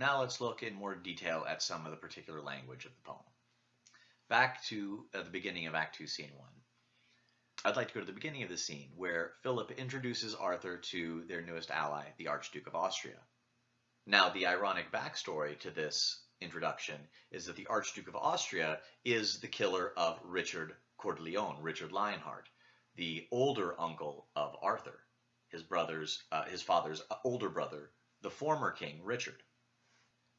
Now let's look in more detail at some of the particular language of the poem. Back to uh, the beginning of Act 2, Scene 1. I'd like to go to the beginning of the scene where Philip introduces Arthur to their newest ally, the Archduke of Austria. Now, the ironic backstory to this introduction is that the Archduke of Austria is the killer of Richard Coeur de Lion, Richard Lionheart, the older uncle of Arthur, his brother's, uh, his father's older brother, the former king, Richard.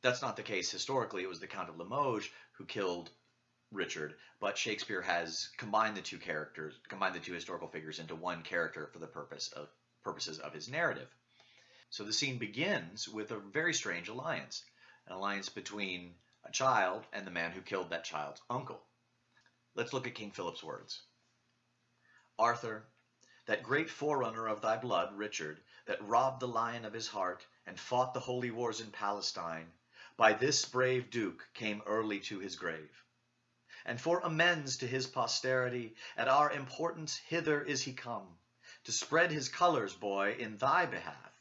That's not the case historically. It was the Count of Limoges who killed Richard, but Shakespeare has combined the two characters, combined the two historical figures into one character for the purpose of purposes of his narrative. So the scene begins with a very strange alliance, an alliance between a child and the man who killed that child's uncle. Let's look at King Philip's words. Arthur, that great forerunner of thy blood, Richard, that robbed the lion of his heart and fought the holy wars in Palestine, by this brave duke came early to his grave and for amends to his posterity, at our importance hither is he come, to spread his colors, boy, in thy behalf,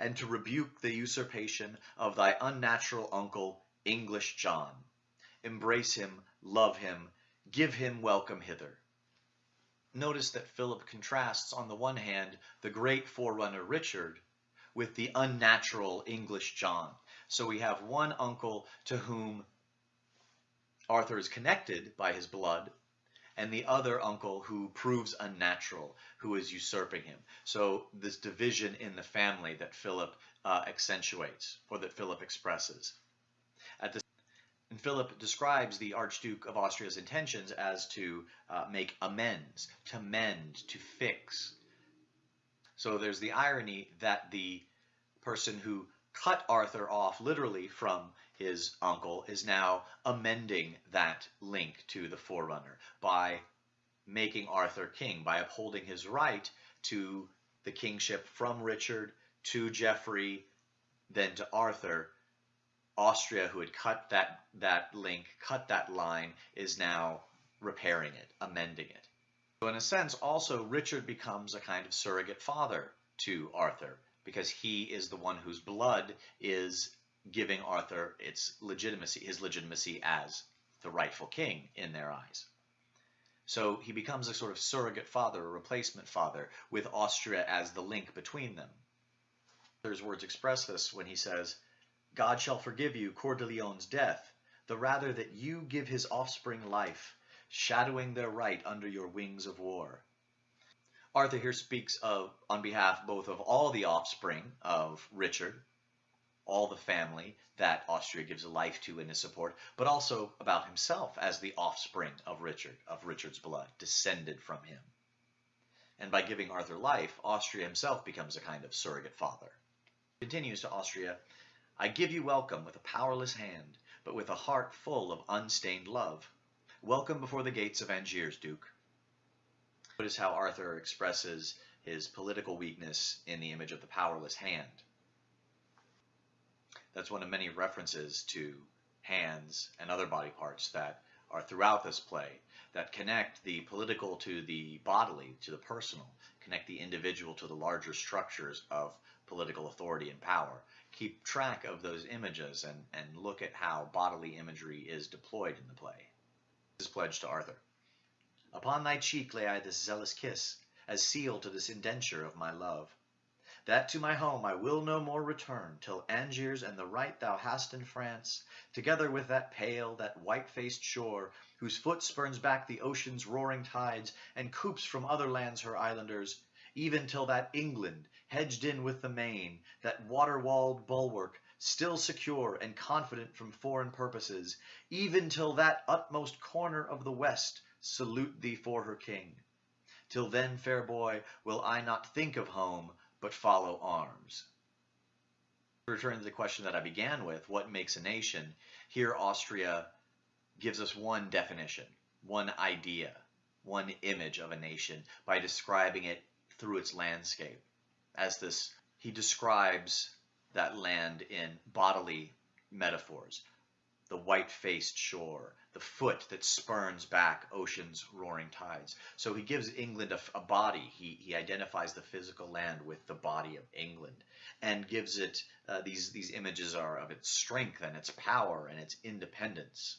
and to rebuke the usurpation of thy unnatural uncle, English John. Embrace him, love him, give him welcome hither. Notice that Philip contrasts, on the one hand, the great forerunner Richard with the unnatural English John. So we have one uncle to whom Arthur is connected by his blood, and the other uncle who proves unnatural, who is usurping him. So this division in the family that Philip uh, accentuates, or that Philip expresses. At and Philip describes the Archduke of Austria's intentions as to uh, make amends, to mend, to fix. So there's the irony that the person who cut Arthur off literally from his uncle, is now amending that link to the Forerunner by making Arthur king, by upholding his right to the kingship from Richard to Geoffrey, then to Arthur. Austria, who had cut that, that link, cut that line, is now repairing it, amending it. So in a sense, also, Richard becomes a kind of surrogate father to Arthur because he is the one whose blood is giving Arthur its legitimacy, his legitimacy as the rightful king in their eyes. So he becomes a sort of surrogate father, a replacement father, with Austria as the link between them. Arthur's words express this when he says, God shall forgive you Coeur de Lion's death, the rather that you give his offspring life, shadowing their right under your wings of war. Arthur here speaks of on behalf both of all the offspring of Richard, all the family that Austria gives life to in his support, but also about himself as the offspring of Richard, of Richard's blood, descended from him. And by giving Arthur life, Austria himself becomes a kind of surrogate father. Continues to Austria, I give you welcome with a powerless hand, but with a heart full of unstained love. Welcome before the gates of Angiers, Duke. Notice how Arthur expresses his political weakness in the image of the powerless hand. That's one of many references to hands and other body parts that are throughout this play that connect the political to the bodily, to the personal, connect the individual to the larger structures of political authority and power. Keep track of those images and, and look at how bodily imagery is deployed in the play. This is pledged to Arthur. Upon thy cheek lay I this zealous kiss, As seal to this indenture of my love, That to my home I will no more return, Till Angiers and the right thou hast in France, Together with that pale, that white-faced shore, Whose foot spurns back the ocean's roaring tides, And coops from other lands her islanders, Even till that England, hedged in with the main, That water-walled bulwark, still secure And confident from foreign purposes, Even till that utmost corner of the west, salute thee for her king. Till then, fair boy, will I not think of home, but follow arms. Returning to the question that I began with, what makes a nation? Here Austria gives us one definition, one idea, one image of a nation by describing it through its landscape. As this, he describes that land in bodily metaphors. The white-faced shore, the foot that spurns back ocean's roaring tides. So he gives England a, a, body. He, he identifies the physical land with the body of England and gives it, uh, these, these images are of its strength and its power and its independence.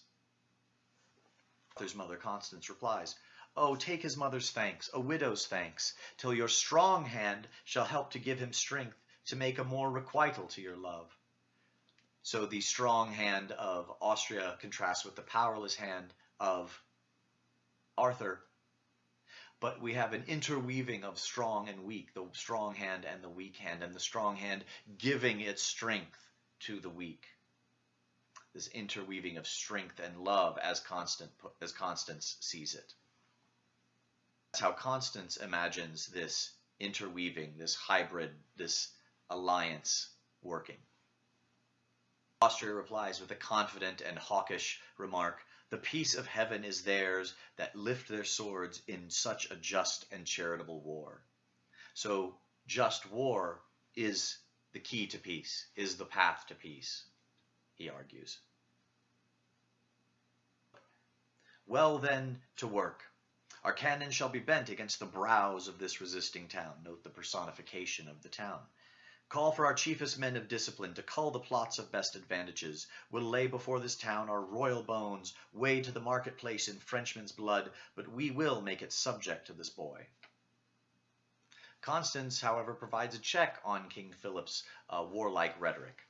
Arthur's mother Constance replies, Oh, take his mother's thanks, a widow's thanks, till your strong hand shall help to give him strength to make a more requital to your love. So the strong hand of Austria contrasts with the powerless hand of Arthur. But we have an interweaving of strong and weak, the strong hand and the weak hand, and the strong hand giving its strength to the weak. This interweaving of strength and love as, Constant, as Constance sees it. That's how Constance imagines this interweaving, this hybrid, this alliance working. Austria replies with a confident and hawkish remark, The peace of heaven is theirs that lift their swords in such a just and charitable war. So just war is the key to peace, is the path to peace, he argues. Well then, to work. Our cannon shall be bent against the brows of this resisting town. Note the personification of the town. Call for our chiefest men of discipline to cull the plots of best advantages. We'll lay before this town our royal bones, wade to the marketplace in Frenchmen's blood, but we will make it subject to this boy. Constance, however, provides a check on King Philip's uh, warlike rhetoric.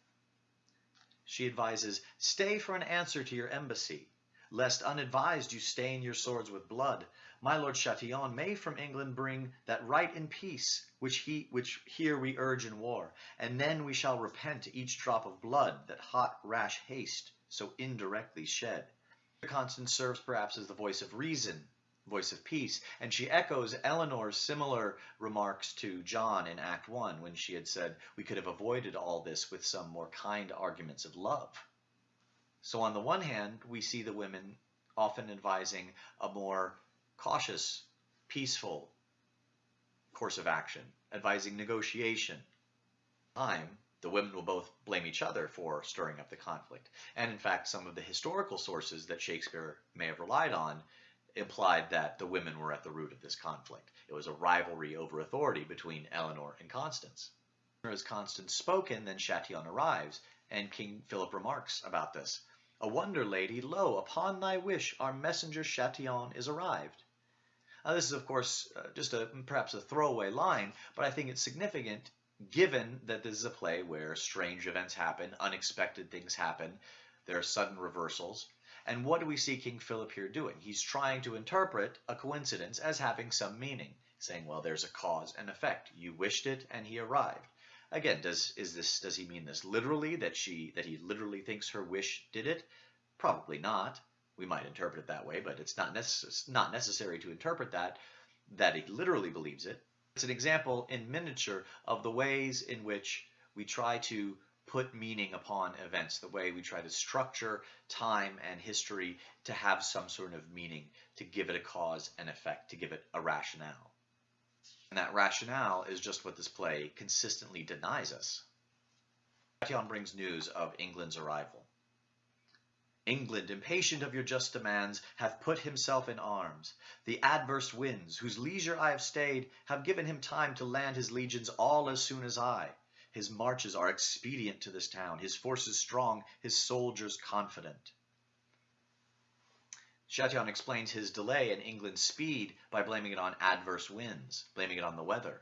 She advises, stay for an answer to your embassy, lest unadvised you stain your swords with blood my lord Chatillon may from England bring that right in peace, which he which here we urge in war, and then we shall repent each drop of blood that hot rash haste so indirectly shed. Constance serves perhaps as the voice of reason, voice of peace, and she echoes Eleanor's similar remarks to John in Act 1 when she had said, we could have avoided all this with some more kind arguments of love. So on the one hand, we see the women often advising a more cautious, peaceful course of action, advising negotiation. Time, the women will both blame each other for stirring up the conflict. And in fact, some of the historical sources that Shakespeare may have relied on implied that the women were at the root of this conflict. It was a rivalry over authority between Eleanor and Constance. As Constance spoken, then Chatillon arrives, and King Philip remarks about this. A wonder, lady, lo, upon thy wish our messenger Chatillon is arrived. Now, this is, of course, uh, just a perhaps a throwaway line, but I think it's significant given that this is a play where strange events happen, unexpected things happen, there are sudden reversals. And what do we see King Philip here doing? He's trying to interpret a coincidence as having some meaning, saying, well, there's a cause and effect. You wished it, and he arrived. Again, does is this does he mean this literally that she that he literally thinks her wish did it? Probably not we might interpret it that way, but it's not, necess not necessary to interpret that, that he literally believes it. It's an example in miniature of the ways in which we try to put meaning upon events, the way we try to structure time and history to have some sort of meaning, to give it a cause and effect, to give it a rationale. And that rationale is just what this play consistently denies us. Chatillon brings news of England's arrival. England, impatient of your just demands, hath put himself in arms. The adverse winds, whose leisure I have stayed, have given him time to land his legions all as soon as I. His marches are expedient to this town, his forces strong, his soldiers confident. Chatillon explains his delay in England's speed by blaming it on adverse winds, blaming it on the weather.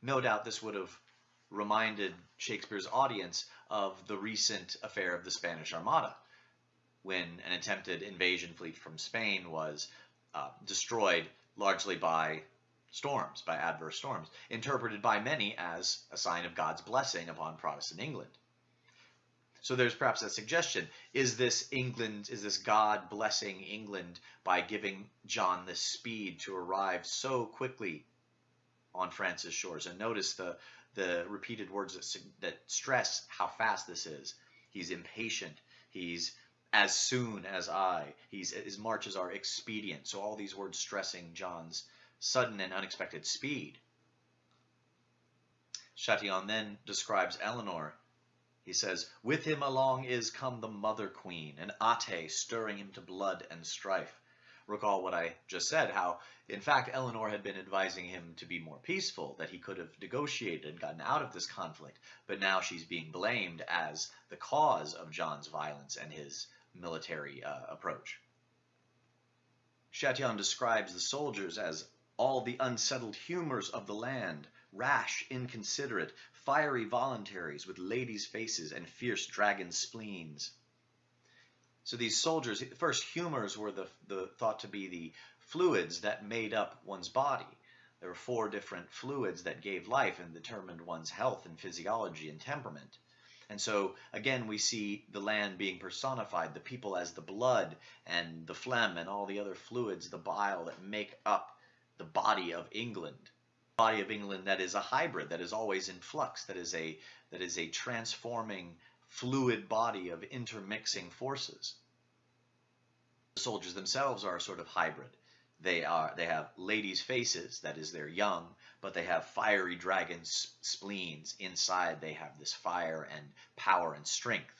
No doubt this would have reminded Shakespeare's audience of the recent affair of the Spanish Armada, when an attempted invasion fleet from Spain was uh, destroyed largely by storms, by adverse storms, interpreted by many as a sign of God's blessing upon Protestant England. So there's perhaps a suggestion. Is this England, is this God blessing England by giving John the speed to arrive so quickly on France's shores? And notice the, the repeated words that, that stress how fast this is. He's impatient. He's as soon as I. He's, his marches are expedient. So all these words stressing John's sudden and unexpected speed. Chatillon then describes Eleanor He says, With him along is come the mother queen, and Ate stirring him to blood and strife. Recall what I just said, how, in fact, Eleanor had been advising him to be more peaceful, that he could have negotiated and gotten out of this conflict, but now she's being blamed as the cause of John's violence and his military uh, approach. Chatillon describes the soldiers as all the unsettled humors of the land, rash, inconsiderate, fiery voluntaries with ladies' faces and fierce dragon spleens. So these soldiers, first humors were the, the thought to be the fluids that made up one's body. There were four different fluids that gave life and determined one's health and physiology and temperament. And so again, we see the land being personified, the people as the blood and the phlegm and all the other fluids, the bile that make up the body of England body of England that is a hybrid, that is always in flux, that is a that is a transforming fluid body of intermixing forces. The soldiers themselves are a sort of hybrid. They are they have ladies' faces, that is they're young, but they have fiery dragon spleens. Inside they have this fire and power and strength.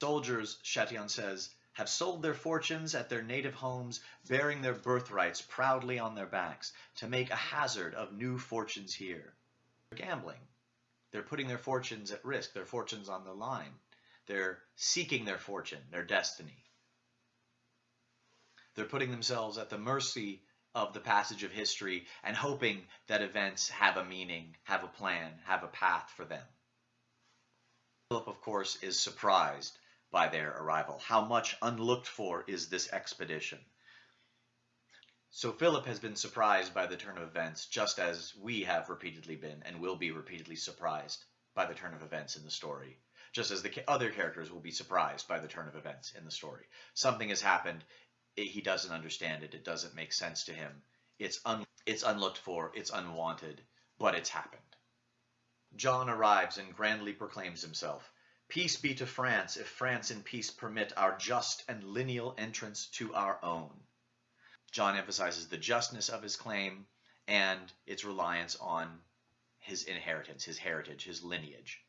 Soldiers, Chatillon says, have sold their fortunes at their native homes, bearing their birthrights proudly on their backs, to make a hazard of new fortunes here. Gambling. They're putting their fortunes at risk, their fortunes on the line. They're seeking their fortune, their destiny. They're putting themselves at the mercy of the passage of history and hoping that events have a meaning, have a plan, have a path for them. Philip, of course, is surprised by their arrival. How much unlooked for is this expedition? So Philip has been surprised by the turn of events, just as we have repeatedly been and will be repeatedly surprised by the turn of events in the story. Just as the other characters will be surprised by the turn of events in the story. Something has happened, he doesn't understand it, it doesn't make sense to him. It's, un it's unlooked for, it's unwanted, but it's happened. John arrives and grandly proclaims himself. Peace be to France, if France in peace permit our just and lineal entrance to our own. John emphasizes the justness of his claim and its reliance on his inheritance, his heritage, his lineage.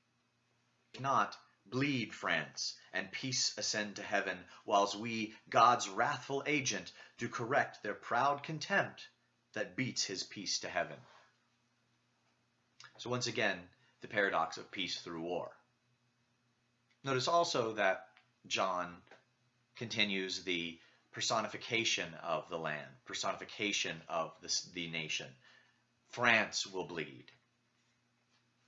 Not, bleed France, and peace ascend to heaven, whiles we, God's wrathful agent, do correct their proud contempt that beats his peace to heaven. So once again, the paradox of peace through war. Notice also that John continues the personification of the land, personification of the, the nation. France will bleed.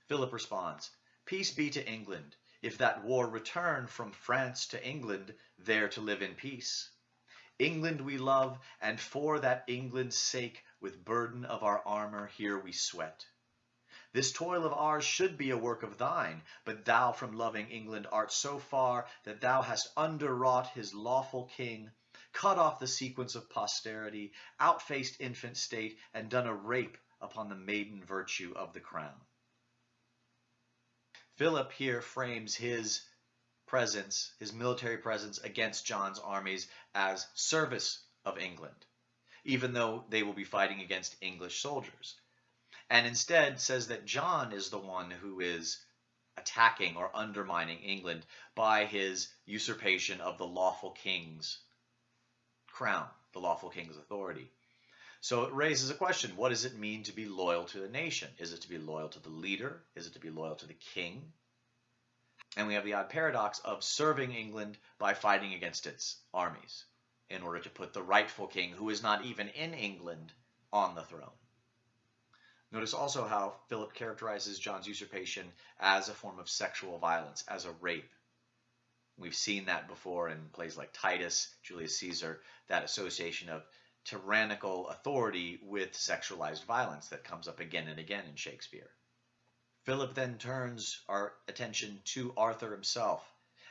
Philip responds, Peace be to England, if that war return from France to England, there to live in peace. England we love, and for that England's sake, with burden of our armor here we sweat. This toil of ours should be a work of thine, but thou from loving England art so far that thou hast underwrought his lawful king, cut off the sequence of posterity, outfaced infant state, and done a rape upon the maiden virtue of the crown. Philip here frames his presence, his military presence against John's armies as service of England, even though they will be fighting against English soldiers and instead says that John is the one who is attacking or undermining England by his usurpation of the lawful king's crown, the lawful king's authority. So it raises a question, what does it mean to be loyal to the nation? Is it to be loyal to the leader? Is it to be loyal to the king? And we have the odd paradox of serving England by fighting against its armies in order to put the rightful king, who is not even in England, on the throne. Notice also how Philip characterizes John's usurpation as a form of sexual violence, as a rape. We've seen that before in plays like Titus, Julius Caesar, that association of tyrannical authority with sexualized violence that comes up again and again in Shakespeare. Philip then turns our attention to Arthur himself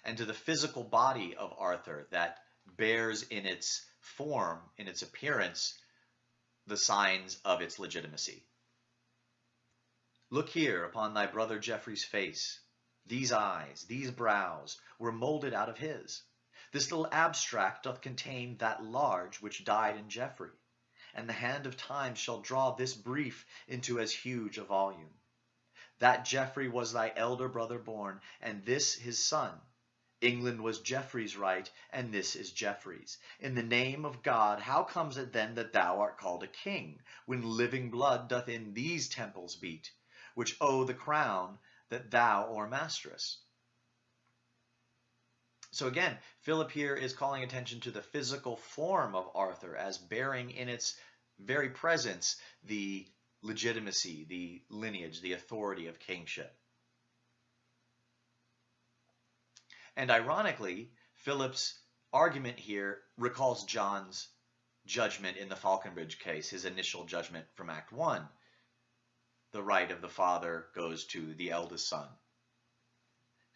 and to the physical body of Arthur that bears in its form, in its appearance, the signs of its legitimacy. Look here upon thy brother Geoffrey's face. These eyes, these brows, were moulded out of his. This little abstract doth contain that large which died in Geoffrey, and the hand of time shall draw this brief into as huge a volume. That Geoffrey was thy elder brother born, and this his son. England was Geoffrey's right, and this is Geoffrey's. In the name of God, how comes it then that thou art called a king, when living blood doth in these temples beat, which owe the crown that thou o'ermasterest? So again, Philip here is calling attention to the physical form of Arthur as bearing in its very presence the legitimacy, the lineage, the authority of kingship. And ironically, Philip's argument here recalls John's judgment in the Falconbridge case, his initial judgment from Act 1. The right of the father goes to the eldest son.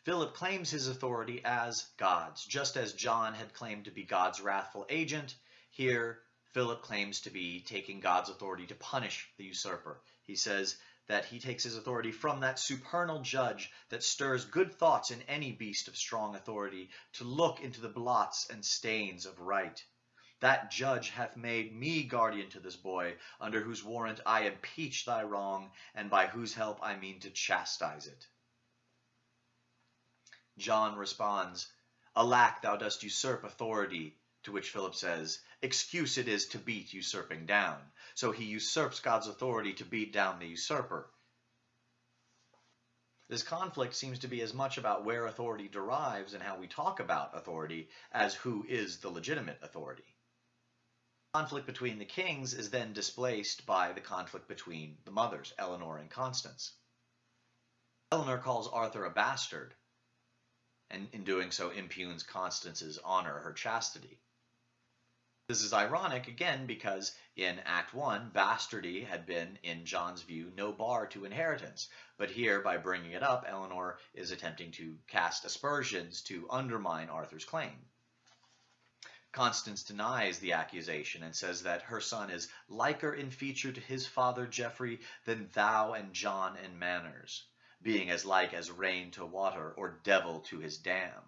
Philip claims his authority as God's, just as John had claimed to be God's wrathful agent. Here, Philip claims to be taking God's authority to punish the usurper. He says, that he takes his authority from that supernal judge that stirs good thoughts in any beast of strong authority to look into the blots and stains of right. That judge hath made me guardian to this boy, under whose warrant I impeach thy wrong, and by whose help I mean to chastise it. John responds, Alack, thou dost usurp authority, to which Philip says, Excuse it is to beat usurping down. So he usurps God's authority to beat down the usurper. This conflict seems to be as much about where authority derives and how we talk about authority as who is the legitimate authority. The conflict between the kings is then displaced by the conflict between the mothers, Eleanor and Constance. Eleanor calls Arthur a bastard, and in doing so impugns Constance's honor, her chastity. This is ironic, again, because in Act 1, bastardy had been, in John's view, no bar to inheritance. But here, by bringing it up, Eleanor is attempting to cast aspersions to undermine Arthur's claim. Constance denies the accusation and says that her son is liker in feature to his father Geoffrey than thou and John in manners, being as like as rain to water or devil to his dam.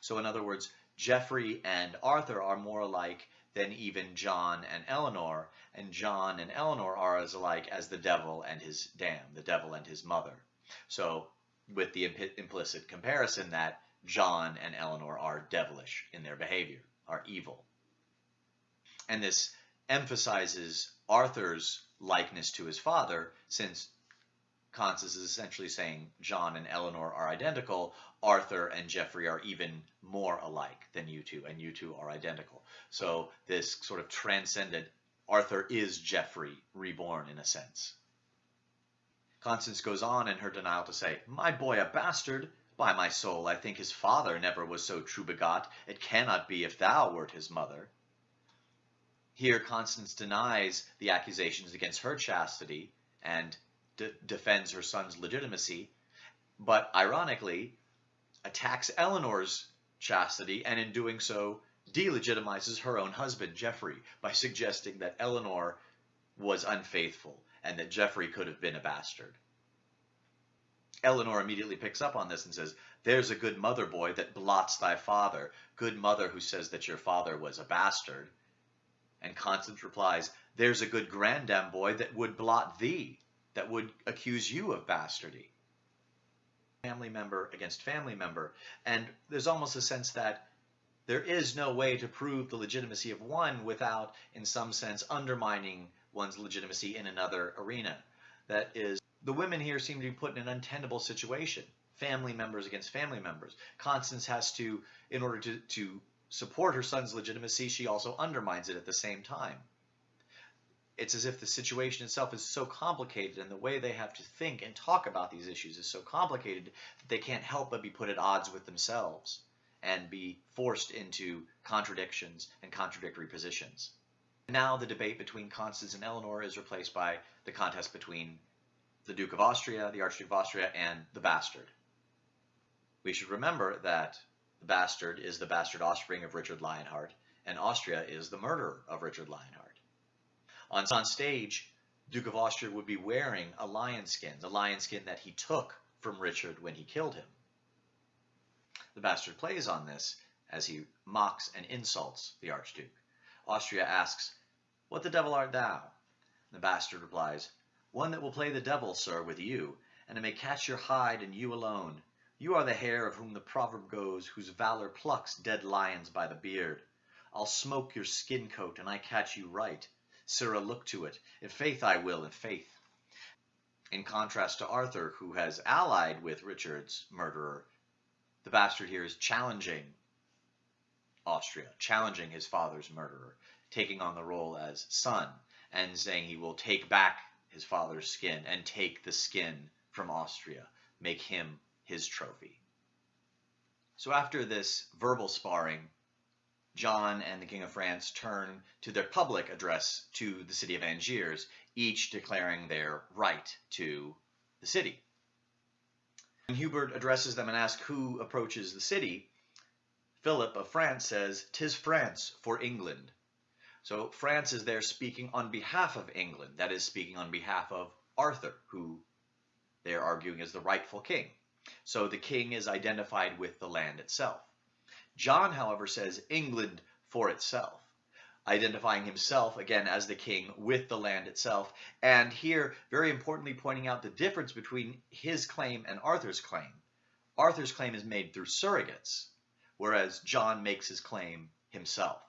So in other words, Geoffrey and Arthur are more alike than even John and Eleanor, and John and Eleanor are as alike as the devil and his dam, the devil and his mother. So, with the imp implicit comparison that John and Eleanor are devilish in their behavior, are evil. And this emphasizes Arthur's likeness to his father, since Constance is essentially saying John and Eleanor are identical, Arthur and Geoffrey are even more alike than you two, and you two are identical. So this sort of transcendent Arthur is Geoffrey reborn in a sense. Constance goes on in her denial to say, My boy a bastard? By my soul, I think his father never was so true begot. It cannot be if thou wert his mother. Here Constance denies the accusations against her chastity and de defends her son's legitimacy, but ironically attacks Eleanor's chastity and in doing so delegitimizes her own husband, Geoffrey, by suggesting that Eleanor was unfaithful and that Geoffrey could have been a bastard. Eleanor immediately picks up on this and says, There's a good mother, boy, that blots thy father. Good mother who says that your father was a bastard. And Constance replies, There's a good grandam, boy, that would blot thee that would accuse you of bastardy. Family member against family member. And there's almost a sense that there is no way to prove the legitimacy of one without, in some sense, undermining one's legitimacy in another arena. That is, the women here seem to be put in an untenable situation. Family members against family members. Constance has to, in order to, to support her son's legitimacy, she also undermines it at the same time it's as if the situation itself is so complicated and the way they have to think and talk about these issues is so complicated that they can't help but be put at odds with themselves and be forced into contradictions and contradictory positions. Now the debate between Constance and Eleanor is replaced by the contest between the Duke of Austria, the Archduke of Austria, and the bastard. We should remember that the bastard is the bastard offspring of Richard Lionheart, and Austria is the murderer of Richard Lionheart. On, on stage, Duke of Austria would be wearing a lion skin, the lion skin that he took from Richard when he killed him. The bastard plays on this as he mocks and insults the Archduke. Austria asks, What the devil art thou? The bastard replies, One that will play the devil, sir, with you, and it may catch your hide and you alone. You are the hare of whom the proverb goes, whose valor plucks dead lions by the beard. I'll smoke your skin coat, and I catch you right. Sirrah, look to it. In faith I will, in faith. In contrast to Arthur, who has allied with Richard's murderer, the bastard here is challenging Austria, challenging his father's murderer, taking on the role as son, and saying he will take back his father's skin and take the skin from Austria, make him his trophy. So after this verbal sparring, John and the King of France turn to their public address to the city of Angiers, each declaring their right to the city. When Hubert addresses them and asks who approaches the city, Philip of France says, "Tis France for England." So France is there speaking on behalf of England, that is, speaking on behalf of Arthur, who they are arguing is the rightful king. So the king is identified with the land itself. John, however, says England for itself, identifying himself again as the king with the land itself. And here, very importantly, pointing out the difference between his claim and Arthur's claim. Arthur's claim is made through surrogates, whereas John makes his claim himself.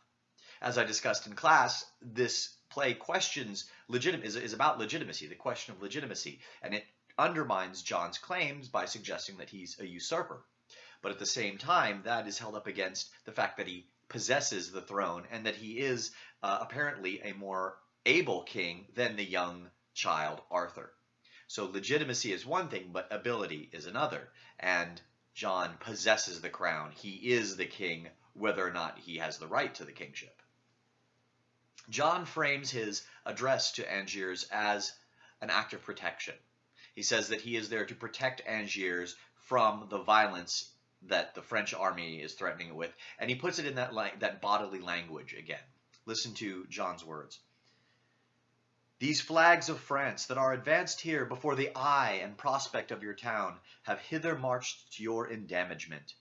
As I discussed in class, this play questions legitimate is, is about legitimacy, the question of legitimacy, and it undermines John's claims by suggesting that he's a usurper. But at the same time, that is held up against the fact that he possesses the throne and that he is uh, apparently a more able king than the young child Arthur. So legitimacy is one thing, but ability is another. And John possesses the crown. He is the king, whether or not he has the right to the kingship. John frames his address to Angiers as an act of protection. He says that he is there to protect Angiers from the violence that the French army is threatening it with, and he puts it in that that bodily language again. Listen to John's words. These flags of France that are advanced here before the eye and prospect of your town have hither marched to your endamagement.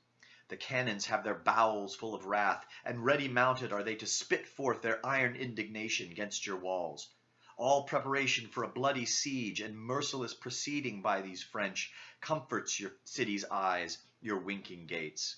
The cannons have their bowels full of wrath, and ready mounted are they to spit forth their iron indignation against your walls all preparation for a bloody siege and merciless proceeding by these French comforts your city's eyes, your winking gates.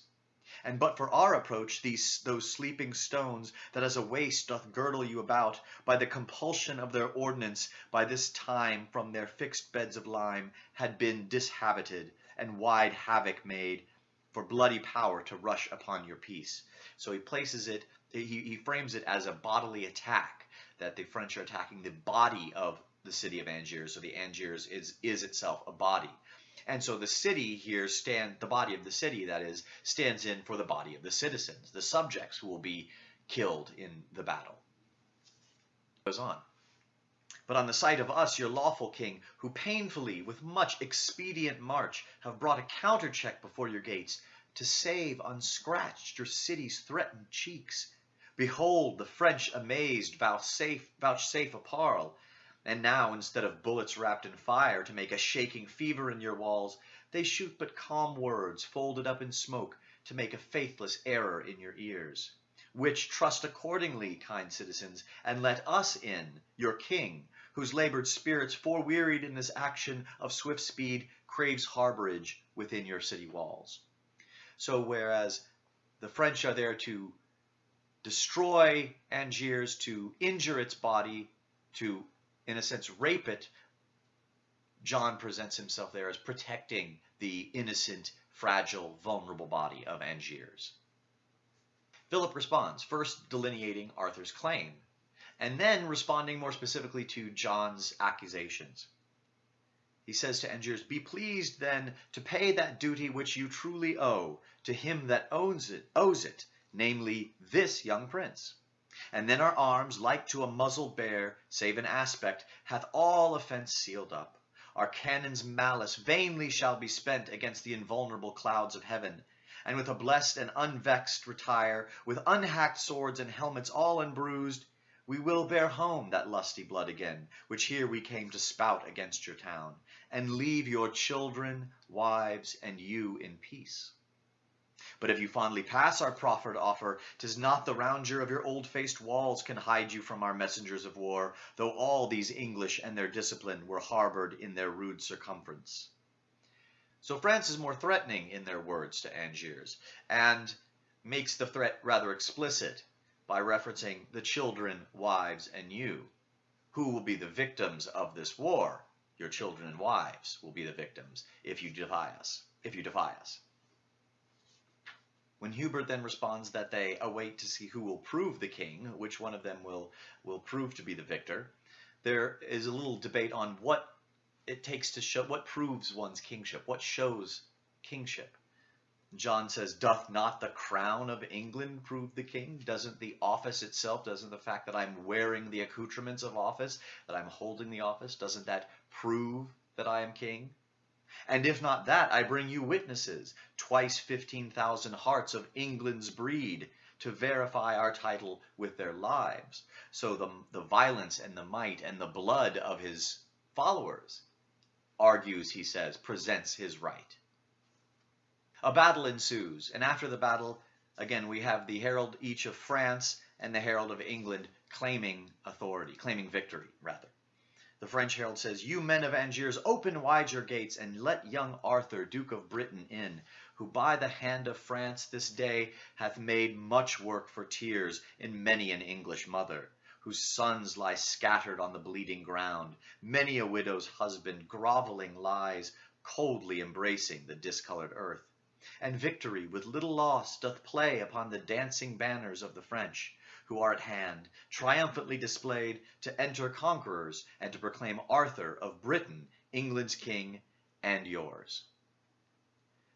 And but for our approach, these those sleeping stones that as a waist doth girdle you about, by the compulsion of their ordinance, by this time from their fixed beds of lime, had been dishabited, and wide havoc made, for bloody power to rush upon your peace. So he places it, he, he frames it as a bodily attack that the French are attacking the body of the city of Angiers. So the Angiers is, is itself a body. And so the city here stand the body of the city that is stands in for the body of the citizens, the subjects who will be killed in the battle. Goes on. But on the sight of us, your lawful king, who painfully, with much expedient march, have brought a counter check before your gates, to save unscratched your city's threatened cheeks, Behold, the French amazed vouchsafe, vouchsafe a parle, and now, instead of bullets wrapped in fire to make a shaking fever in your walls, they shoot but calm words folded up in smoke to make a faithless error in your ears. Which trust accordingly, kind citizens, and let us in, your king, whose labored spirits, forewearied in this action of swift speed, craves harborage within your city walls. So whereas the French are there to destroy Angiers, to injure its body, to, in a sense, rape it, John presents himself there as protecting the innocent, fragile, vulnerable body of Angiers. Philip responds, first delineating Arthur's claim, and then responding more specifically to John's accusations. He says to Angiers, Be pleased then to pay that duty which you truly owe to him that owns it, owes it, namely this young prince. And then our arms, like to a muzzled bear, save in aspect, hath all offence sealed up. Our cannon's malice vainly shall be spent against the invulnerable clouds of heaven, and with a blessed and unvexed retire, with unhacked swords and helmets all unbruised, we will bear home that lusty blood again, which here we came to spout against your town, and leave your children, wives, and you in peace. But if you fondly pass our proffered offer, 'tis not the roundure of your old-faced walls can hide you from our messengers of war, though all these English and their discipline were harbored in their rude circumference. So France is more threatening in their words to Angiers and makes the threat rather explicit by referencing the children, wives, and you. Who will be the victims of this war? Your children and wives will be the victims if you defy us. If you defy us. When Hubert then responds that they await to see who will prove the king, which one of them will, will prove to be the victor, there is a little debate on what it takes to show, what proves one's kingship, what shows kingship. John says, Doth not the crown of England prove the king? Doesn't the office itself, doesn't the fact that I'm wearing the accoutrements of office, that I'm holding the office, doesn't that prove that I am king? And if not that, I bring you witnesses, twice 15,000 hearts of England's breed, to verify our title with their lives. So the, the violence and the might and the blood of his followers argues, he says, presents his right. A battle ensues, and after the battle, again, we have the herald each of France and the herald of England claiming authority, claiming victory, rather. The French herald says, You men of Angiers, open wide your gates, and let young Arthur, Duke of Britain, in, who by the hand of France this day hath made much work for tears in many an English mother, whose sons lie scattered on the bleeding ground. Many a widow's husband grovelling lies, coldly embracing the discolored earth. And victory, with little loss, doth play upon the dancing banners of the French who are at hand, triumphantly displayed, to enter conquerors, and to proclaim Arthur of Britain, England's king, and yours.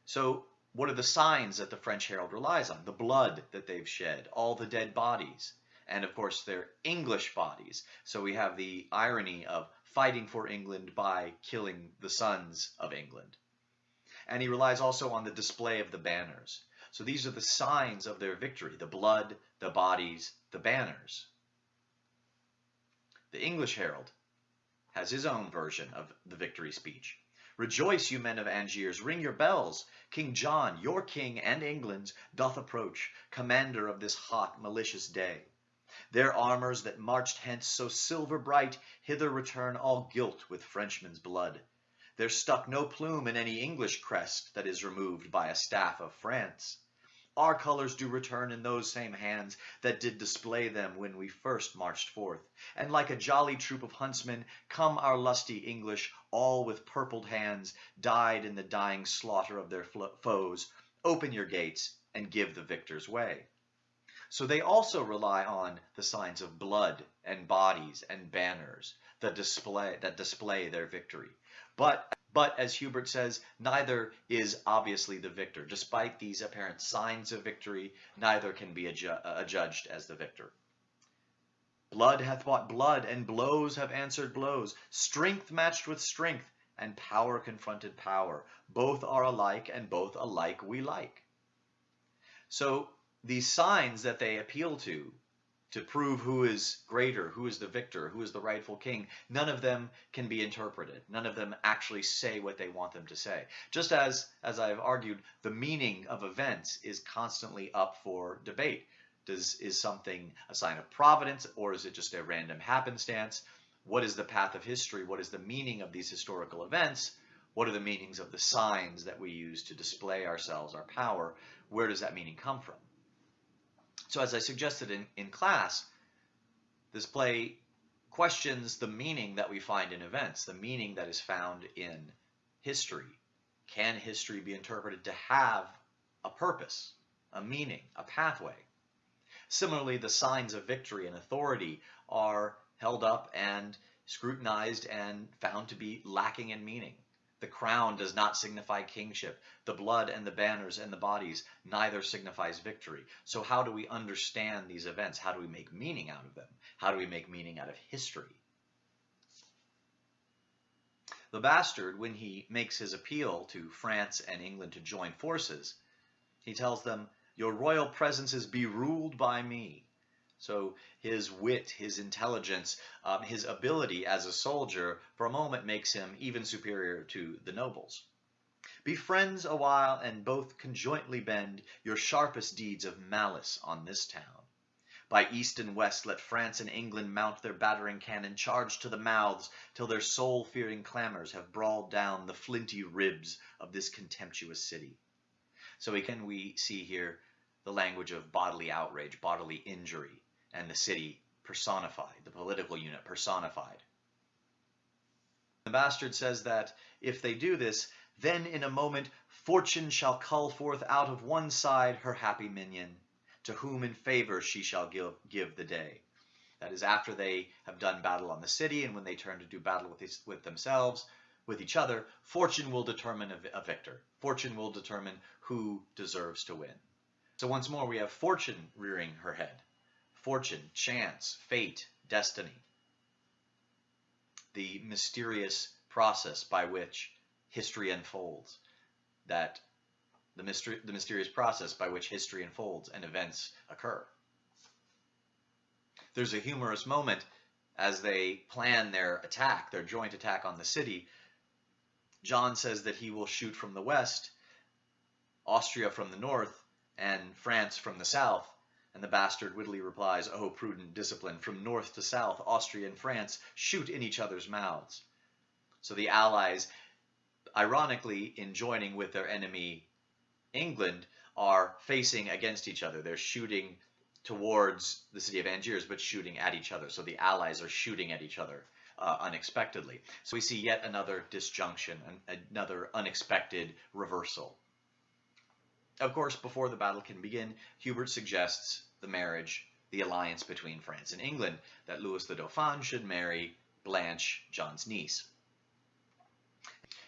So, what are the signs that the French herald relies on? The blood that they've shed, all the dead bodies, and of course their English bodies. So we have the irony of fighting for England by killing the sons of England. And he relies also on the display of the banners. So these are the signs of their victory, the blood, the bodies, the banners. The English Herald has his own version of the victory speech. Rejoice, you men of Angiers, ring your bells. King John, your king and England's, doth approach, commander of this hot, malicious day. Their armors that marched hence so silver bright, hither return all gilt with Frenchmen's blood. There stuck no plume in any English crest that is removed by a staff of France. Our colors do return in those same hands that did display them when we first marched forth. And like a jolly troop of huntsmen, come our lusty English, all with purpled hands, Dyed in the dying slaughter of their foes. Open your gates and give the victors way. So they also rely on the signs of blood and bodies and banners that display, that display their victory. But but as Hubert says, neither is obviously the victor. Despite these apparent signs of victory, neither can be uh, adjudged as the victor. Blood hath bought blood, and blows have answered blows. Strength matched with strength, and power confronted power. Both are alike, and both alike we like. So these signs that they appeal to to prove who is greater, who is the victor, who is the rightful king. None of them can be interpreted. None of them actually say what they want them to say. Just as, as I've argued, the meaning of events is constantly up for debate. Does, is something a sign of providence or is it just a random happenstance? What is the path of history? What is the meaning of these historical events? What are the meanings of the signs that we use to display ourselves, our power? Where does that meaning come from? So as I suggested in, in class, this play questions the meaning that we find in events, the meaning that is found in history. Can history be interpreted to have a purpose, a meaning, a pathway? Similarly, the signs of victory and authority are held up and scrutinized and found to be lacking in meaning. The crown does not signify kingship. The blood and the banners and the bodies neither signifies victory. So how do we understand these events? How do we make meaning out of them? How do we make meaning out of history? The bastard, when he makes his appeal to France and England to join forces, he tells them, Your royal presences be ruled by me. So his wit, his intelligence, um, his ability as a soldier for a moment makes him even superior to the nobles. Be friends a while and both conjointly bend your sharpest deeds of malice on this town. By east and west let France and England mount their battering cannon, charge to the mouths, till their soul-fearing clamors have brawled down the flinty ribs of this contemptuous city. So again, we see here the language of bodily outrage, bodily injury, and the city personified, the political unit personified. The bastard says that if they do this, then in a moment fortune shall cull forth out of one side her happy minion, to whom in favor she shall give, give the day. That is after they have done battle on the city and when they turn to do battle with, these, with themselves, with each other, fortune will determine a, a victor. Fortune will determine who deserves to win. So once more, we have fortune rearing her head. Fortune, chance, fate, destiny. The mysterious process by which history unfolds. That the, mystery, the mysterious process by which history unfolds and events occur. There's a humorous moment as they plan their attack, their joint attack on the city. John says that he will shoot from the west, Austria from the north, and France from the south. And the bastard wittily replies, Oh, prudent discipline, from north to south, Austria and France shoot in each other's mouths. So the Allies, ironically, in joining with their enemy England are facing against each other. They're shooting towards the city of Angiers, but shooting at each other. So the allies are shooting at each other uh, unexpectedly. So we see yet another disjunction, another unexpected reversal. Of course, before the battle can begin, Hubert suggests the marriage, the alliance between France and England, that Louis the Dauphin should marry Blanche, John's niece.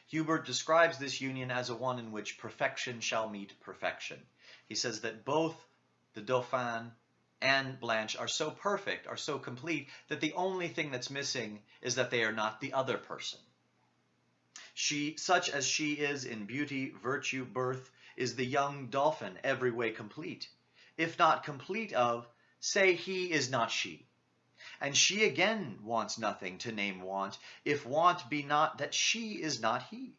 Hubert describes this union as a one in which perfection shall meet perfection. He says that both the Dauphin and Blanche are so perfect, are so complete, that the only thing that's missing is that they are not the other person. She, such as she is in beauty, virtue, birth, is the young dolphin every way complete. If not complete of, say he is not she. And she again wants nothing to name want, if want be not that she is not he.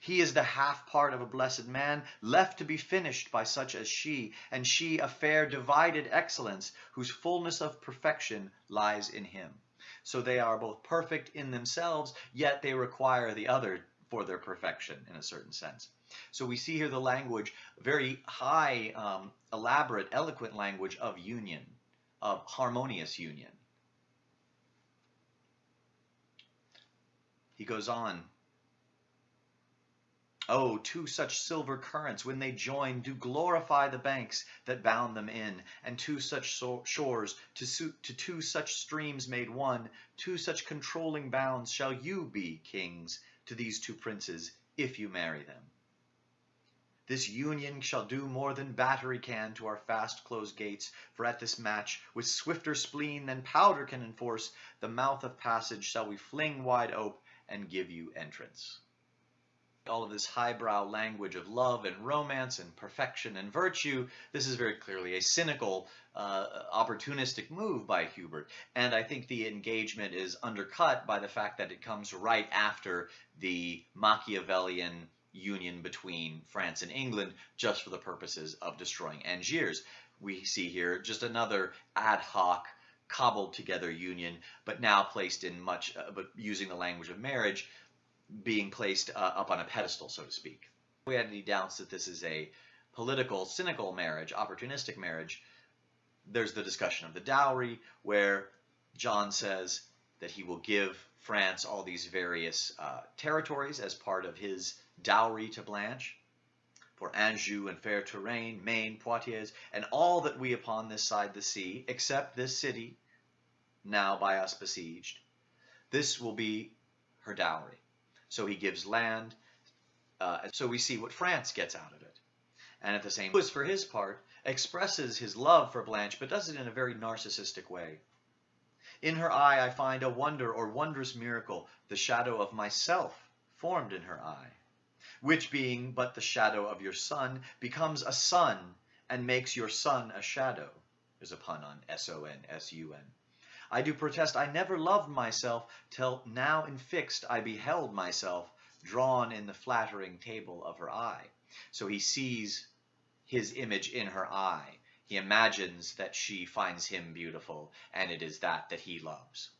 He is the half part of a blessed man, left to be finished by such as she, and she a fair divided excellence, whose fullness of perfection lies in him. So they are both perfect in themselves, yet they require the other for their perfection in a certain sense. So we see here the language, very high, um, elaborate, eloquent language of union, of harmonious union. He goes on. Oh, two such silver currents, when they join, do glorify the banks that bound them in, and two such so shores, to, suit, to two such streams made one, two such controlling bounds shall you be, kings, to these two princes, if you marry them. This union shall do more than battery can to our fast closed gates, for at this match, with swifter spleen than powder can enforce, the mouth of passage shall we fling wide ope, and give you entrance. All of this highbrow language of love and romance and perfection and virtue, this is very clearly a cynical, uh, opportunistic move by Hubert. And I think the engagement is undercut by the fact that it comes right after the Machiavellian union between France and England just for the purposes of destroying Angiers. We see here just another ad hoc cobbled together union, but now placed in much, uh, but using the language of marriage, being placed uh, up on a pedestal, so to speak. We had any doubts that this is a political, cynical marriage, opportunistic marriage. There's the discussion of the dowry, where John says that he will give France all these various uh, territories as part of his dowry to Blanche for Anjou and fair Touraine, Maine, Poitiers, and all that we upon this side the sea, except this city, now by us besieged. This will be her dowry. So he gives land. Uh, so we see what France gets out of it. And at the same time, for his part, expresses his love for Blanche, but does it in a very narcissistic way. In her eye I find a wonder or wondrous miracle, the shadow of myself formed in her eye which being but the shadow of your sun, becomes a sun and makes your sun a shadow. There's a pun on S-O-N, S-U-N. I do protest I never loved myself, till now infixed I beheld myself, drawn in the flattering table of her eye. So he sees his image in her eye. He imagines that she finds him beautiful, and it is that that he loves.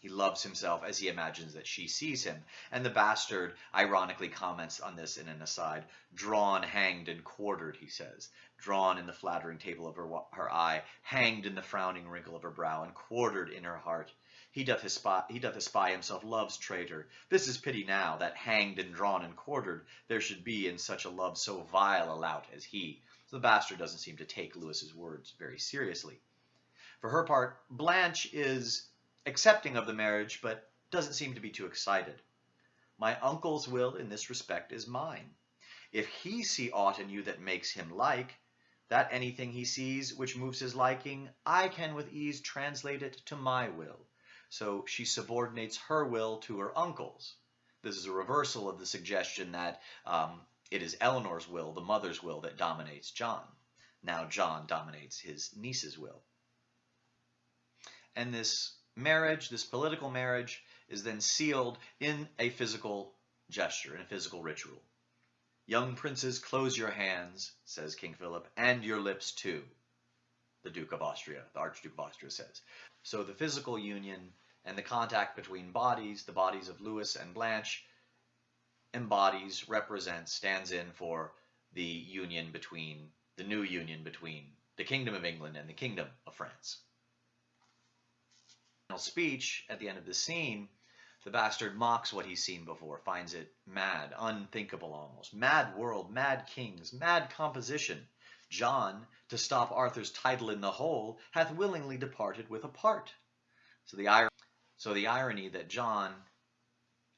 He loves himself as he imagines that she sees him. And the bastard ironically comments on this in an aside. Drawn, hanged, and quartered, he says. Drawn in the flattering table of her, her eye, hanged in the frowning wrinkle of her brow, and quartered in her heart. He doth, espy, he doth espy himself love's traitor. This is pity now, that hanged and drawn and quartered, there should be in such a love so vile a lout as he. So the bastard doesn't seem to take Louis's words very seriously. For her part, Blanche is accepting of the marriage, but doesn't seem to be too excited. My uncle's will in this respect is mine. If he see aught in you that makes him like, that anything he sees which moves his liking, I can with ease translate it to my will. So she subordinates her will to her uncle's. This is a reversal of the suggestion that um, it is Eleanor's will, the mother's will, that dominates John. Now John dominates his niece's will. And this marriage, this political marriage, is then sealed in a physical gesture, in a physical ritual. Young princes, close your hands, says King Philip, and your lips too, the Duke of Austria, the Archduke of Austria says. So the physical union and the contact between bodies, the bodies of Louis and Blanche, embodies, represents, stands in for the union between, the new union between the Kingdom of England and the Kingdom of France speech at the end of the scene, the bastard mocks what he's seen before, finds it mad, unthinkable almost. Mad world, mad kings, mad composition. John, to stop Arthur's title in the whole, hath willingly departed with a part. So the, so the irony that John,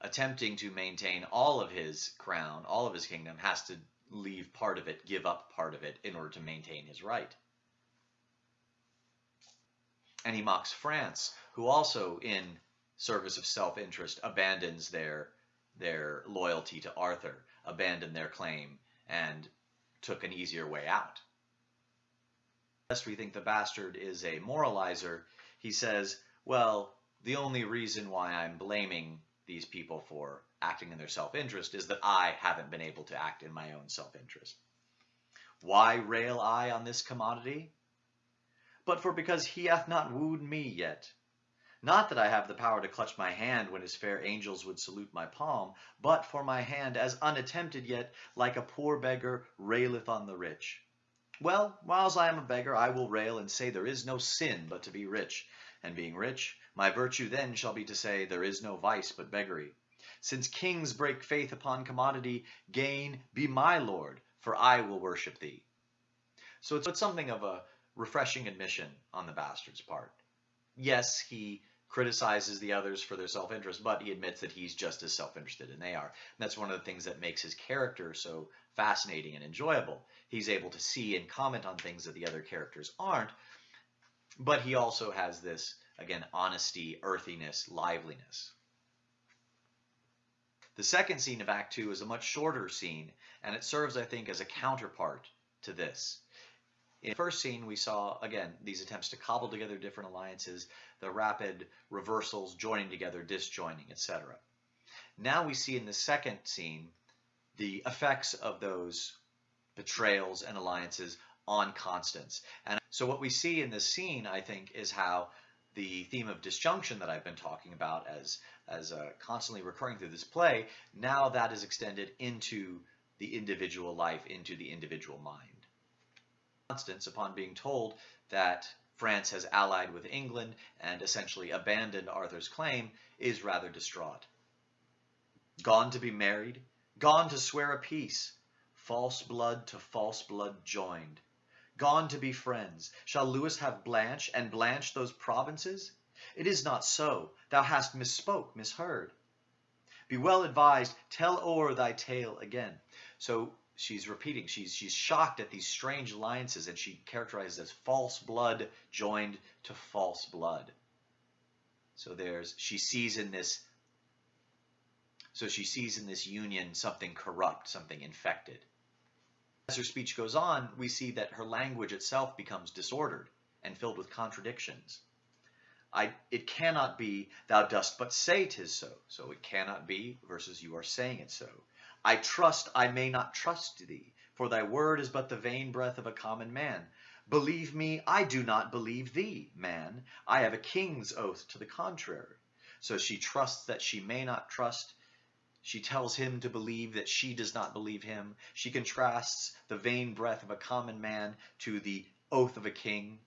attempting to maintain all of his crown, all of his kingdom, has to leave part of it, give up part of it, in order to maintain his right. And he mocks France, who also, in service of self-interest, abandons their their loyalty to Arthur, abandoned their claim, and took an easier way out. Lest we think the bastard is a moralizer, he says, well, the only reason why I'm blaming these people for acting in their self-interest is that I haven't been able to act in my own self-interest. Why rail I on this commodity? But for because he hath not wooed me yet, not that I have the power to clutch my hand when his fair angels would salute my palm, but for my hand, as unattempted yet, like a poor beggar, raileth on the rich. Well, whiles I am a beggar, I will rail and say there is no sin but to be rich. And being rich, my virtue then shall be to say there is no vice but beggary. Since kings break faith upon commodity, gain, be my lord, for I will worship thee. So it's something of a refreshing admission on the bastard's part yes, he criticizes the others for their self-interest, but he admits that he's just as self-interested and they are. And that's one of the things that makes his character so fascinating and enjoyable. He's able to see and comment on things that the other characters aren't, but he also has this, again, honesty, earthiness, liveliness. The second scene of Act 2 is a much shorter scene, and it serves, I think, as a counterpart to this. In the first scene, we saw, again, these attempts to cobble together different alliances, the rapid reversals, joining together, disjoining, etc. Now we see in the second scene the effects of those betrayals and alliances on Constance. And so what we see in this scene, I think, is how the theme of disjunction that I've been talking about as, as uh, constantly recurring through this play, now that is extended into the individual life, into the individual mind. Constance, upon being told that France has allied with England and essentially abandoned Arthur's claim, is rather distraught. Gone to be married, gone to swear a peace, false blood to false blood joined. Gone to be friends, shall Louis have Blanche, and Blanche those provinces? It is not so, thou hast misspoke, misheard. Be well advised, tell o'er thy tale again. So she's repeating. She's she's shocked at these strange alliances, and she characterizes as false blood joined to false blood. So there's she sees in this. So she sees in this union something corrupt, something infected. As her speech goes on, we see that her language itself becomes disordered and filled with contradictions. I, it cannot be, thou dost but say tis so. So it cannot be versus you are saying it so. I trust I may not trust thee, for thy word is but the vain breath of a common man. Believe me, I do not believe thee, man. I have a king's oath to the contrary. So she trusts that she may not trust. She tells him to believe that she does not believe him. She contrasts the vain breath of a common man to the oath of a king.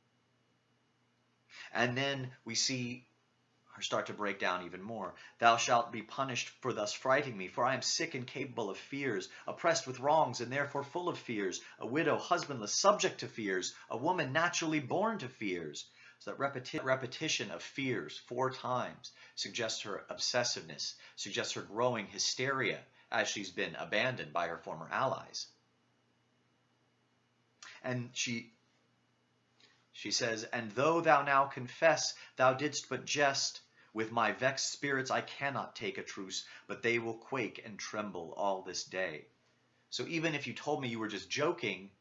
And then we see start to break down even more. Thou shalt be punished for thus frighting me, for I am sick and capable of fears, oppressed with wrongs, and therefore full of fears, a widow, husbandless, subject to fears, a woman naturally born to fears. So that repeti repetition of fears four times suggests her obsessiveness, suggests her growing hysteria as she's been abandoned by her former allies. And she she says, And though thou now confess thou didst but jest, with my vexed spirits I cannot take a truce, but they will quake and tremble all this day. So even if you told me you were just joking,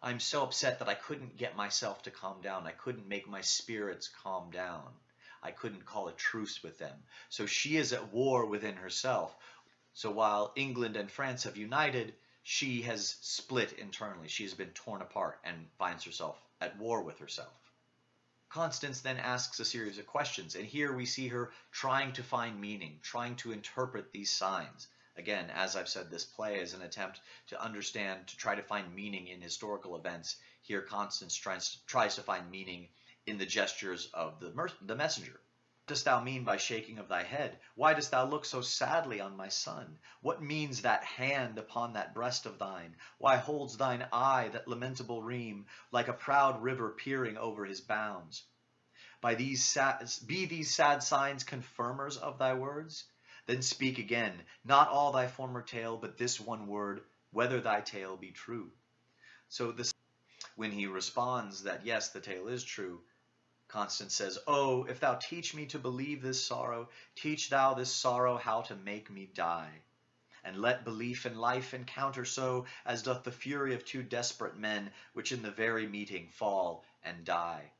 I'm so upset that I couldn't get myself to calm down. I couldn't make my spirits calm down. I couldn't call a truce with them. So she is at war within herself. So while England and France have united, she has split internally. She has been torn apart and finds herself at war with herself. Constance then asks a series of questions, and here we see her trying to find meaning, trying to interpret these signs. Again, as I've said, this play is an attempt to understand, to try to find meaning in historical events. Here, Constance tries, tries to find meaning in the gestures of the, the messenger dost thou mean by shaking of thy head? Why dost thou look so sadly on my son? What means that hand upon that breast of thine? Why holds thine eye that lamentable rheum, like a proud river peering over his bounds? By these sad, be these sad signs confirmers of thy words? Then speak again, not all thy former tale, but this one word, whether thy tale be true. So this, when he responds that yes, the tale is true, Constance says, Oh, if thou teach me to believe this sorrow, teach thou this sorrow how to make me die. And let belief in life encounter so, as doth the fury of two desperate men, which in the very meeting fall and die.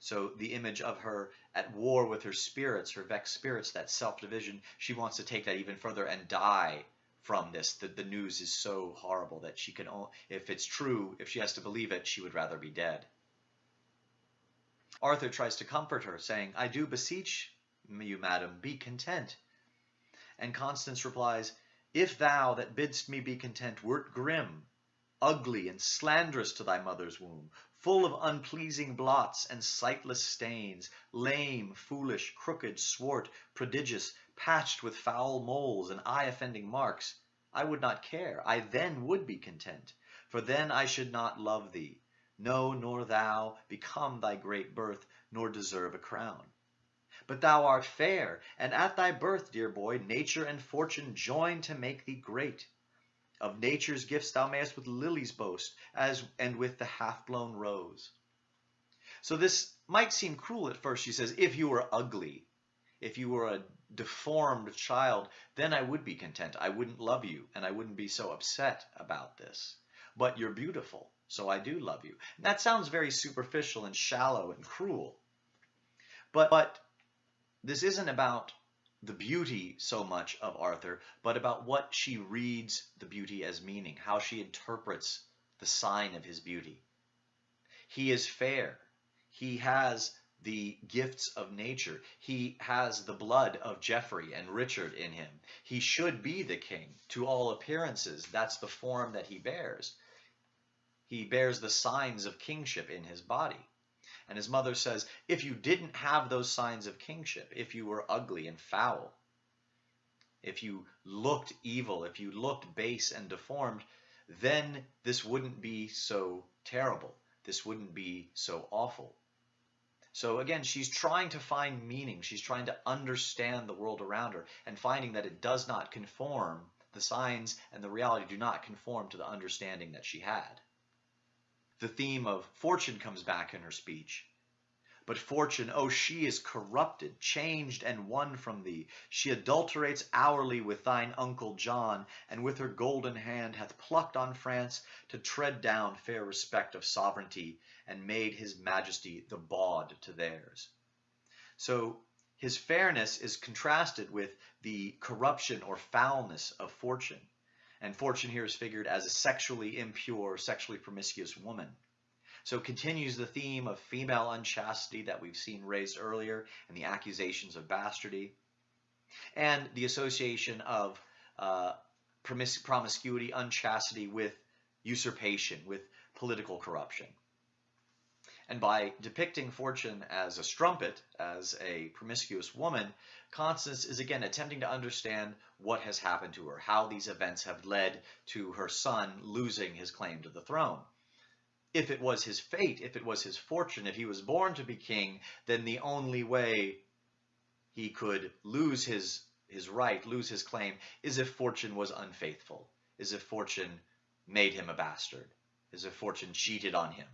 So the image of her at war with her spirits, her vexed spirits, that self-division, she wants to take that even further and die from this. The, the news is so horrible that she can, if it's true, if she has to believe it, she would rather be dead. Arthur tries to comfort her, saying, I do beseech you, madam, be content. And Constance replies, If thou that bidst me be content wert grim, ugly and slanderous to thy mother's womb, full of unpleasing blots and sightless stains, lame, foolish, crooked, swart, prodigious, patched with foul moles and eye-offending marks, I would not care, I then would be content, for then I should not love thee, no, nor thou become thy great birth, nor deserve a crown. But thou art fair, and at thy birth, dear boy, nature and fortune join to make thee great. Of nature's gifts thou mayest with lilies boast, as and with the half-blown rose. So this might seem cruel at first. She says, if you were ugly, if you were a deformed child, then I would be content. I wouldn't love you, and I wouldn't be so upset about this. But you're beautiful so I do love you. And that sounds very superficial and shallow and cruel. But, but this isn't about the beauty so much of Arthur, but about what she reads the beauty as meaning, how she interprets the sign of his beauty. He is fair. He has the gifts of nature. He has the blood of Geoffrey and Richard in him. He should be the king. To all appearances, that's the form that he bears. He bears the signs of kingship in his body. And his mother says, if you didn't have those signs of kingship, if you were ugly and foul, if you looked evil, if you looked base and deformed, then this wouldn't be so terrible. This wouldn't be so awful. So again, she's trying to find meaning. She's trying to understand the world around her and finding that it does not conform, the signs and the reality do not conform to the understanding that she had the theme of fortune comes back in her speech. But fortune, oh, she is corrupted, changed, and won from thee. She adulterates hourly with thine uncle John, and with her golden hand hath plucked on France to tread down fair respect of sovereignty, and made his majesty the bawd to theirs. So his fairness is contrasted with the corruption or foulness of fortune. And fortune here is figured as a sexually impure, sexually promiscuous woman. So continues the theme of female unchastity that we've seen raised earlier and the accusations of bastardy and the association of uh, promiscuity, unchastity with usurpation, with political corruption. And by depicting Fortune as a strumpet, as a promiscuous woman, Constance is again attempting to understand what has happened to her, how these events have led to her son losing his claim to the throne. If it was his fate, if it was his fortune, if he was born to be king, then the only way he could lose his, his right, lose his claim, is if Fortune was unfaithful, is if Fortune made him a bastard, is if Fortune cheated on him.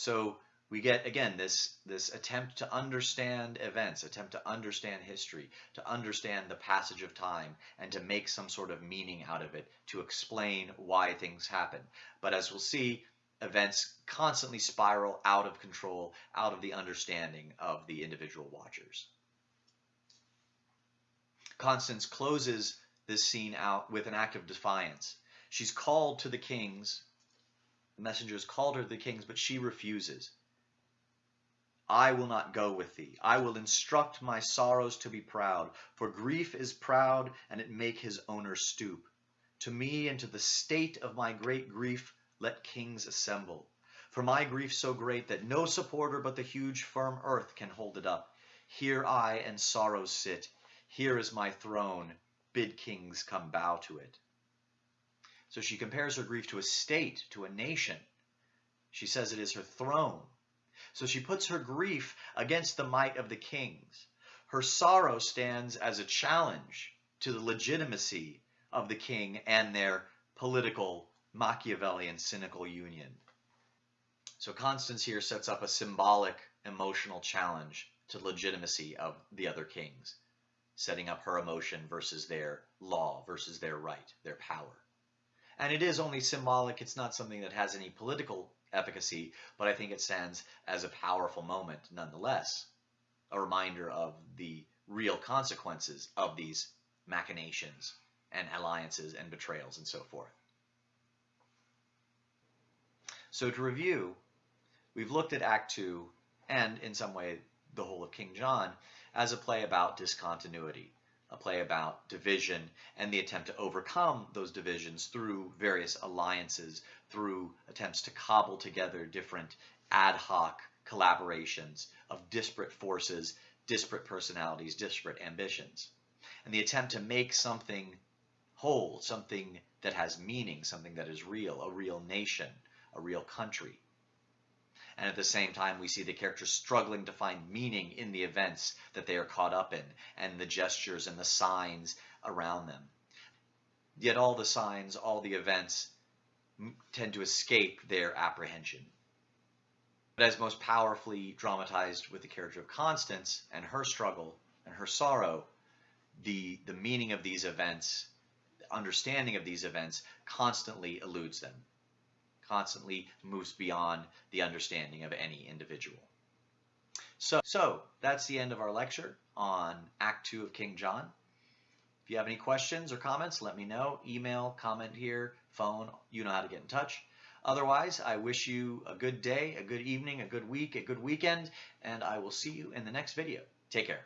So we get again this this attempt to understand events attempt to understand history to understand the passage of time and to make some sort of meaning out of it to explain why things happen. But as we'll see events constantly spiral out of control out of the understanding of the individual watchers. Constance closes this scene out with an act of defiance. She's called to the kings messengers called her to the kings but she refuses I will not go with thee. I will instruct my sorrows to be proud, for grief is proud, and it make his owner stoop. To me and to the state of my great grief let kings assemble. For my grief so great that no supporter but the huge firm earth can hold it up. Here I and sorrow sit. Here is my throne. Bid kings come bow to it. So she compares her grief to a state, to a nation. She says it is her throne. So she puts her grief against the might of the kings. Her sorrow stands as a challenge to the legitimacy of the king and their political Machiavellian cynical union. So Constance here sets up a symbolic emotional challenge to legitimacy of the other kings, setting up her emotion versus their law, versus their right, their power. And it is only symbolic, it's not something that has any political efficacy, but I think it stands as a powerful moment nonetheless. A reminder of the real consequences of these machinations and alliances and betrayals and so forth. So to review, we've looked at Act 2 and in some way the whole of King John as a play about discontinuity, a play about division and the attempt to overcome those divisions through various alliances, through attempts to cobble together different ad hoc collaborations of disparate forces, disparate personalities, disparate ambitions. And the attempt to make something whole, something that has meaning, something that is real, a real nation, a real country. And at the same time, we see the characters struggling to find meaning in the events that they are caught up in and the gestures and the signs around them. Yet all the signs, all the events tend to escape their apprehension. But as most powerfully dramatized with the character of Constance and her struggle and her sorrow, the, the meaning of these events, the understanding of these events constantly eludes them constantly moves beyond the understanding of any individual. So, so that's the end of our lecture on Act 2 of King John. If you have any questions or comments, let me know. Email, comment here, phone, you know how to get in touch. Otherwise, I wish you a good day, a good evening, a good week, a good weekend, and I will see you in the next video. Take care.